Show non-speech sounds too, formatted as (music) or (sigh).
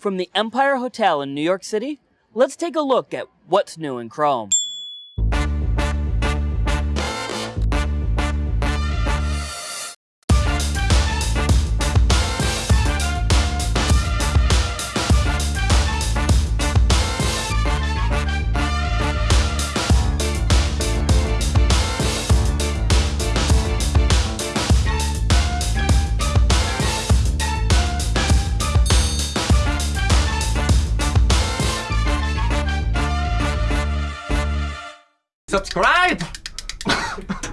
From the Empire Hotel in New York City, let's take a look at what's new in Chrome. Subscribe! (laughs)